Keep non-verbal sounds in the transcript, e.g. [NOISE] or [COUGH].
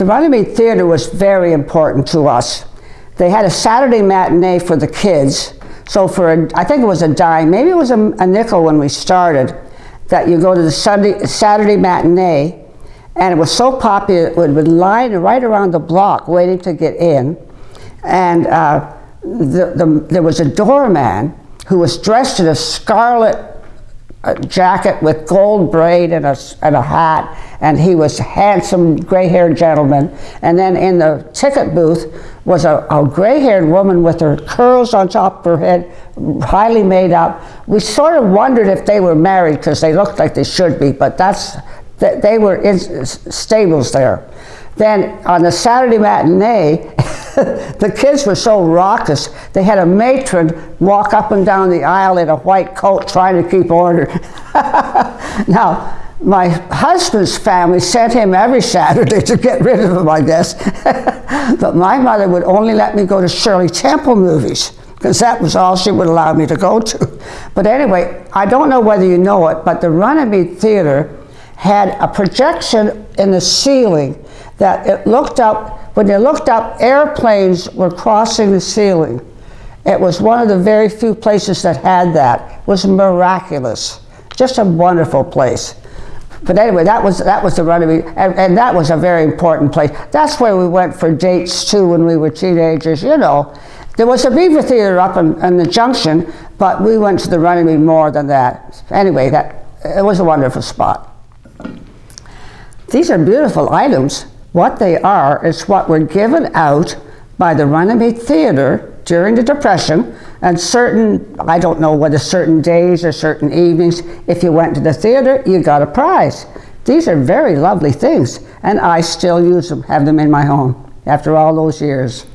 The Runnymede Theater was very important to us. They had a Saturday matinee for the kids. So for, a, I think it was a dime, maybe it was a, a nickel when we started, that you go to the Sunday, Saturday matinee, and it was so popular, it would, would line right around the block waiting to get in. And uh, the, the, there was a doorman who was dressed in a scarlet jacket with gold braid and a, and a hat, and he was a handsome gray-haired gentleman. And then in the ticket booth was a, a gray-haired woman with her curls on top of her head, highly made up. We sort of wondered if they were married because they looked like they should be, but that's they were in stables there. Then on the Saturday matinee, the kids were so raucous, they had a matron walk up and down the aisle in a white coat trying to keep order. [LAUGHS] now, my husband's family sent him every Saturday to get rid of him, I guess. [LAUGHS] but my mother would only let me go to Shirley Temple movies because that was all she would allow me to go to. But anyway, I don't know whether you know it, but the Runnymede Theater had a projection in the ceiling that it looked up, when you looked up, airplanes were crossing the ceiling. It was one of the very few places that had that. It was miraculous. Just a wonderful place. But anyway, that was that was the Runnymede, and, and that was a very important place. That's where we went for dates too when we were teenagers. You know, there was a Beaver Theater up in, in the Junction, but we went to the Runnymede more than that. Anyway, that it was a wonderful spot. These are beautiful items. What they are is what were given out by the Runnymede Theater during the Depression and certain, I don't know whether certain days or certain evenings, if you went to the theater, you got a prize. These are very lovely things and I still use them, have them in my home after all those years.